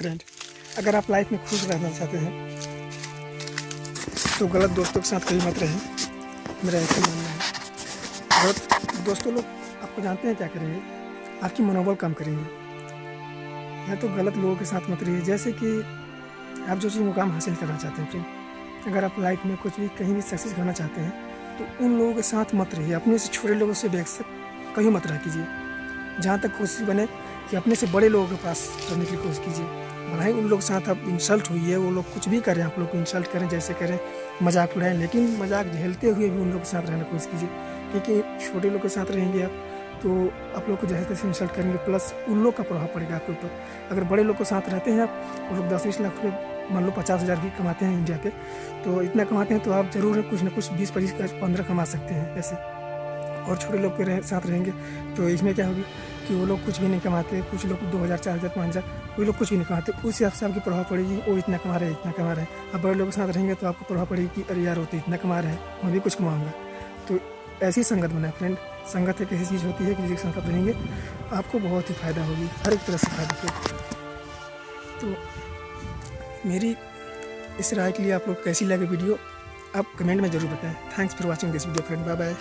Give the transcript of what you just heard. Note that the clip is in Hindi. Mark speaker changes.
Speaker 1: फ्रेंड अगर आप लाइफ में खुश रहना चाहते हैं तो गलत दोस्तों के साथ कहीं मत रहें मेरा ऐसा मानना है। गलत दोस्तों लोग आपको जानते हैं क्या करेंगे? आपकी मनोबल कम करेंगे। या तो गलत लोगों के साथ मत रहिए। जैसे कि आप जो चीज़ मुकाम हासिल करना चाहते हैं फ्रेंड अगर आप लाइफ में कुछ भी कहीं भी सक्सेस करना चाहते हैं तो उन लोगों के साथ मत रहिए। अपने से छोटे लोगों से भी कहीं मत रह कीजिए। जहाँ तक कोशिश बने कि अपने से बड़े लोगों के पास रहने की कोशिश कीजिए। भले उन लोग साथ आप इंसल्ट हुई है, वो लोग कुछ भी करें, आप लोग को इंसल्ट करें, जैसे करें, मज़ाक उड़ाएँ, लेकिन मज़ाक झेलते हुए भी उन लोग के साथ रहने की कोशिश कीजिए, क्योंकि छोटे लोग के साथ रहेंगे आप तो आप लोग को जैसे तैसे इंसल्ट करेंगे प्लस उन लोग का प्रभाव पड़ेगा आपके ऊपर। अगर बड़े लोग के साथ रहते हैं आप, वो लोग दस बीस लाख रुपये मान लो पचास हज़ार भी कमाते हैं इंडिया पे तो इतना कमाते हैं तो आप ज़रूर कुछ ना कुछ बीस पच्चीस पंद्रह कमा सकते हैं, ऐसे। और छोटे लोग के साथ रहेंगे तो इसमें क्या होगी? कि वो लोग कुछ भी नहीं कमाते, कुछ लोग दो हज़ार, चार हज़ार पाँच हज़ार वो लोग कुछ भी नहीं कमाते। उस हिसाब से आपकी प्रभाव पड़ेगी, वो इतना कमा रहे हैं इतना कमा रहे। हैं अब बड़े लोगों के साथ रहेंगे तो आपको प्रभाव पड़ेगी कि अरे यार, वो तो इतना कमा रहे हैं, मैं भी कुछ कमाऊँगा। तो ऐसी संगत बनाए फ्रेंड संगत एक ऐसी चीज़ होती है कि जिसके साथ आप रहेंगे, आपको बहुत ही फ़ायदा होगी, हर एक तरह से फ़ायदा तो मेरी इस राय के लिए आप लोग कैसी लगे वीडियो, आप कमेंट में ज़रूर बताएँ। Thanks for watching this video friend bye bye